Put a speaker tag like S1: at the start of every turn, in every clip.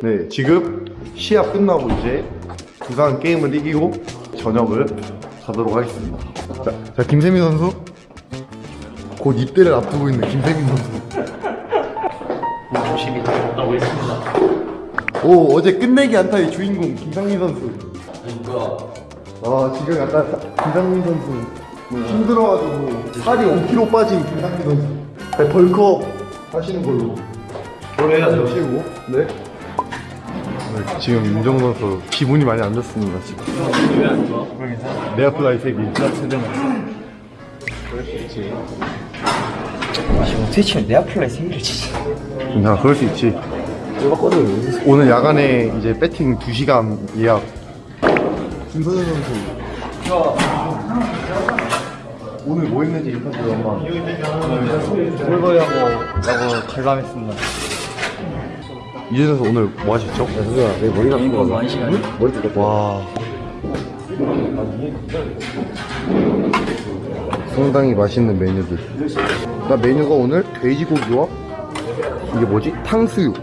S1: 네, 지금 시합 끝나고 이제 부산 게임을 이기고 저녁을 가도록 하겠습니다. 자, 자 김세민 선수. 곧 입대를 앞두고 있는 김세민 선수.
S2: 열심히 하고 있습니다.
S1: 오, 어제 끝내기 안타의 주인공 김상민 선수. 아, 지금 약간 김상민 선수 뭐 힘들어가지고 살이 5kg 빠진 김상민 선수. 네, 벌크업 하시는 걸로.
S2: 그래야죠.
S1: 하시고, 네. 네, 지금 윤정 선수 기분이 많이 안 좋습니다 지금.
S2: 왜안 좋아?
S1: 내 앞에 나이 색이.
S3: 지금 어떻게 치면 내 앞플라이 생일을 치지
S1: 괜찮아, 그럴 수 있지. 오늘 야간에 이제 배팅 2시간 예약. 김선현 선수. 오늘 뭐 했는지 인터뷰 한번.
S3: 꿀벌하고 라고 결람했습니다
S1: 선수 오늘 뭐 하셨죠?
S3: 내 머리가 이거 많은 시간
S1: 와. 상당히 맛있는 메뉴들. 나 메뉴가 오늘 돼지고기와 이게 뭐지? 탕수육.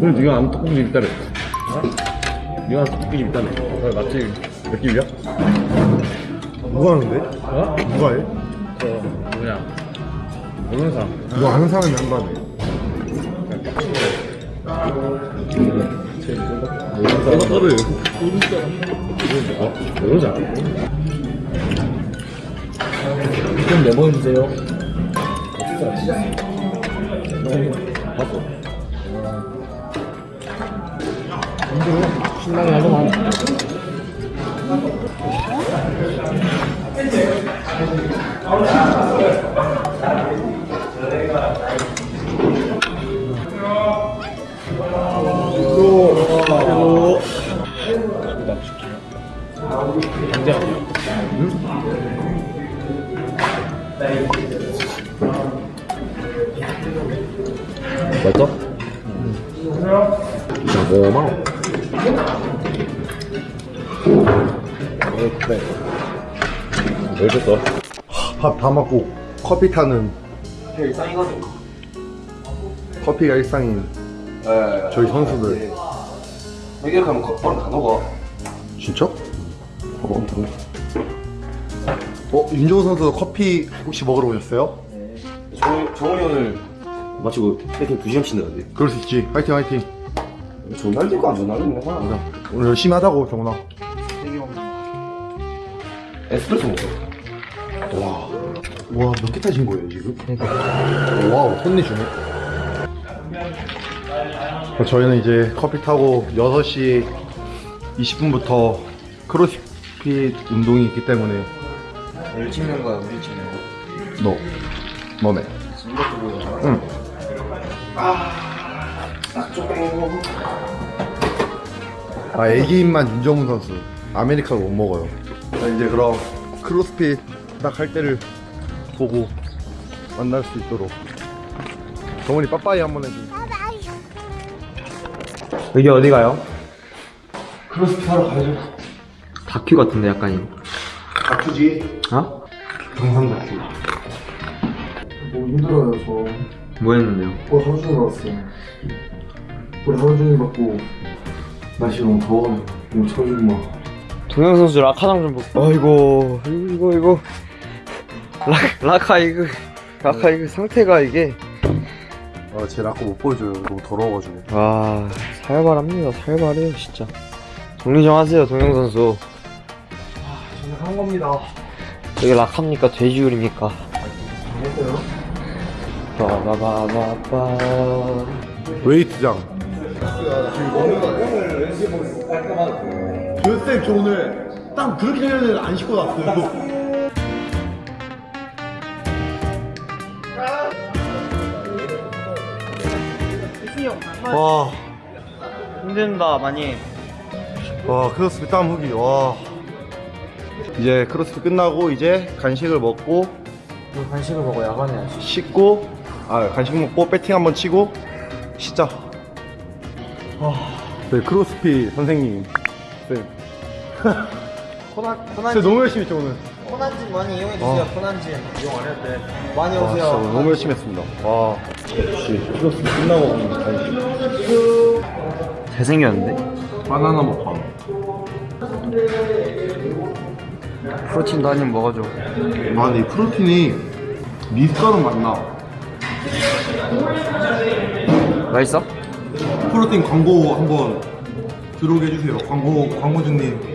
S4: 그래 네가 아무 떡볶이집 있다래 어? 네가 떡볶이집 있다네 어, 맞지? 몇 집이야?
S1: 누가 하는데?
S4: 어?
S1: 누가 해?
S4: 저 누구냐 모르는 사람
S1: 누가 아는 사람이 한 거네.
S4: 내가 떠를 어? 모르지 않아?
S3: 좀 내보여주세요
S4: 봤어
S3: 신나게 하더만
S4: 맞죠? 고마워 그래 왜 줬어?
S1: 밥 다 먹고 커피 타는
S3: 일상이거든
S1: 커피가 일상인
S3: 예
S1: 저희 선수들.
S3: 이렇게 하면 바로 다 녹아
S1: 진짜? 어, 어 윤종호 선수 커피 혹시 먹으러 오셨어요?
S5: 정, 정훈이 오늘 마치고 배팅 2시간 친다는데
S1: 그럴 수 있지. 화이팅 화이팅.
S5: 전날 될거 안 전날 있는 거야
S1: 맞아. 오늘 열심히 하자고 정훈아.
S5: 에스프레소 먹어
S1: 와. 와, 몇 개 타신 거예요, 지금? 와우, 혼내주네. 어, 저희는 이제 커피 타고 6시 20분부터 크로스핏 운동이 있기 때문에
S3: 뭘 찍는 거야 우리 찍는 거
S1: 너, 너네. 응. 아, 애기인만 윤정훈 선수. 아메리카노 못 먹어요. 자, 이제 그럼 크로스핏 딱 할 때를 보고 만날 수 있도록. 정훈이 빠빠이 한번 해줘.
S3: 여기 어디 가요?
S1: 크로스핏 하러 가야죠.
S3: 다큐 같은데 약간 이거
S1: 다큐지?
S3: 어?
S1: 경상 다큐. 너무 힘들어요, 저.
S3: 뭐 했는데요?
S1: 어, 하루 종일 왔어요. 우리 하루 종일 받고 날씨 너무 더워요. 너무 쳐주고 막.
S3: 동영 선수 라커장 좀 볼. 어이고 이거 이거. 라 라커 이거 라커 이거 상태가 이게.
S1: 아, 제 라커 못 보여줘요. 너무 더러워가지고.
S3: 와 살벌합니다. 살벌해요 진짜. 정리 좀 하세요 동영 선수.
S1: 저는 한 겁니다.
S3: 여기 락합니까? 돼지우립니까? 빠바바바바
S1: 웨이트장. 교쌤, 저 오늘 딱 그렇게 되면 안 씻고 났어요. 와,
S3: 힘든다 많이
S1: 와, 크로스핏 땀 후기, 와. 이제 크로스핏 끝나고 이제 간식을 먹고
S3: 너 간식을 먹어 야간해야지
S1: 씻고 아 간식 먹고 배팅 한번 치고. 아, 네 크로스핏 선생님. 네.
S3: 코난
S1: 진짜
S3: 코난진
S1: 너무 열심히 했죠 오늘.
S3: 코난진 많이 이용해 주세요 코난진 이용 안 해도 돼 많이
S1: 와,
S3: 오세요
S1: 진짜 너무 열심히 했습니다. 와, 역시 크로스핏 끝나고.
S3: 잘생겼는데?
S4: 바나나 먹방.
S3: 프로틴도 한 입 먹어줘
S1: 아, 근데 이 프로틴이 미숫가루 맛나.
S3: 맛있어?
S1: 프로틴 광고 한번 들어오게 해주세요. 광고 광고주님.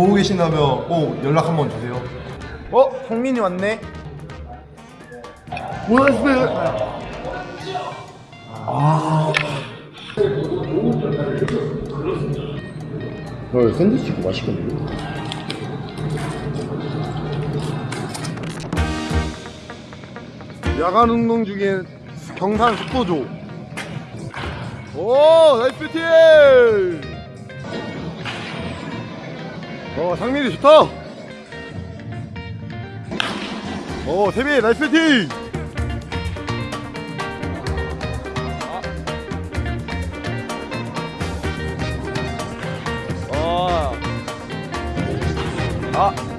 S1: 보고 계신다면 꼭 연락 한번 주세요. 어, 성민이 왔네. 고맙습니다. 아. 너 샌드위치 이거 맛있겠는데? 야간 운동 중에 경산 속도조. 오, nice beauty! 어, 상민이 좋다! 오, 세빈, 나이스 뷰티! 아. 아.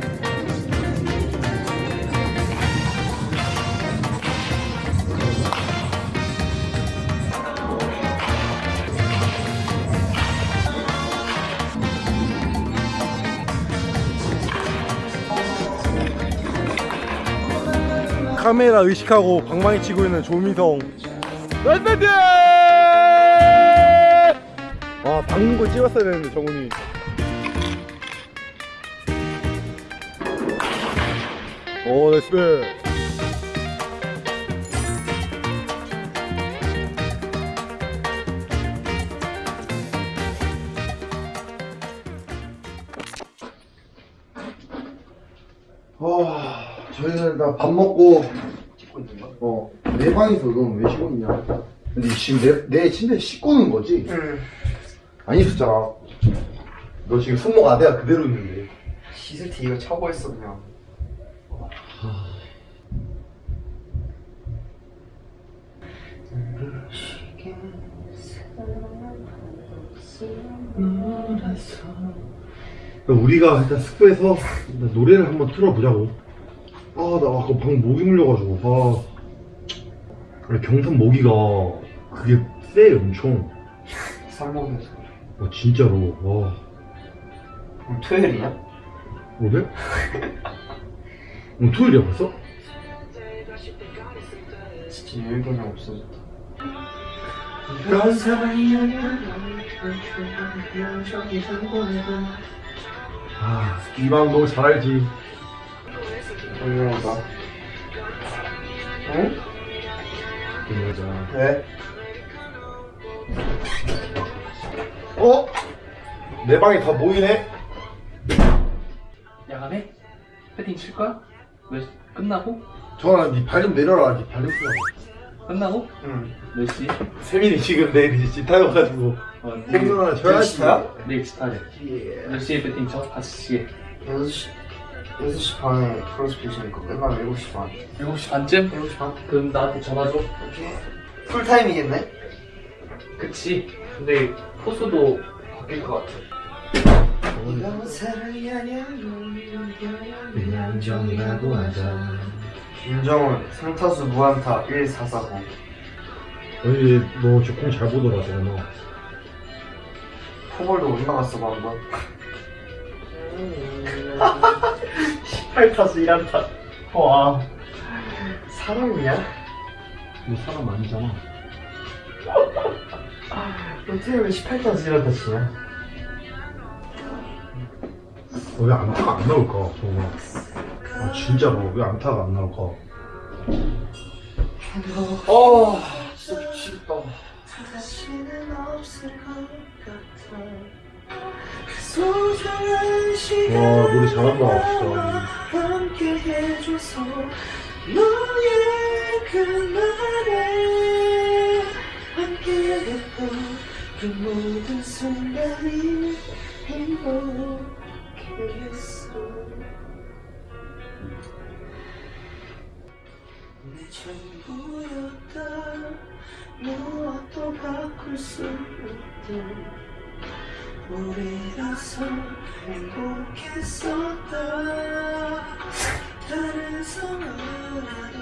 S1: 카메라 의식하고 방망이 치고 있는 조미성. 나이스 아 박는 거 찍었어야 되는데 정훈이. 오 나이스 아 저희는 다 밥 먹고 어, 내 방에서 넌왜 쉬고 있냐? 근데 지금 내, 내 침대에 씻고 있는 거지? 응. 안 있었잖아. 너 지금 손목 아대가 그대로 있는데.
S3: 씻을 때 이거 차고 했어 그냥
S1: 우리가 일단 숙소에서 일단 노래를 한번 틀어보자고. 아, 나 아까 방 모기 물려가지고. 아. 경산 모기가 그게 세, 엄청.
S3: 쌀먹여서
S1: 와, 진짜로. 와.
S3: 오늘 토요일이냐?
S1: 오늘? 오늘 토요일이야 벌써?
S3: 진짜 여유 개념 없어졌다
S1: 아, 이방 너무 잘 알지.
S3: 얼마나 응?
S1: 그 여자.
S3: 왜?
S1: 어? 내 방에 다 모이네?
S2: 야간에? 패팅 칠 거야? 몇, 끝나고?
S1: 전화, 니발 좀 내려라. 니발 좀 쓰라고.
S2: 끝나고? 응몇 시?
S1: 세민이 지금 내일 이제 집 타여가지고
S2: 어,
S1: 생선 하나 줘야지.
S2: 내일 스타일. 몇 시에 패팅 쳐? 5시에.
S3: 6시 6시 반에 크로스핏이니까 끝나면 7시 반
S2: 7시 반쯤?
S3: 7시 반?
S2: 그럼 나한테 전화 줘.
S3: 풀타임이겠네?
S2: 그치. 근데 포수도 바뀔 것 같아.
S3: 인정이라고 하자 김정훈 상타수 무안타 1449
S1: 아니, 너저공잘 보더라, 저거.
S3: 포볼도 올라갔어 방금 18타수 1안타 와 사람이야?
S1: 너 사람 아니잖아.
S3: 어떻게 왜 18타수 1안타 치냐?
S1: 어, 왜 안타가 안 나올까, 저거. 아, 진짜로. 왜 안타가 안 나올까?
S3: 어 진짜 미치겠다
S1: 와, 노래 잘한다, 진짜.
S3: 그그 모든 순간이 행복했어 내 전부였다 무엇도 바꿀 수 없던 우리라서 행복했었다 다른 사람이라도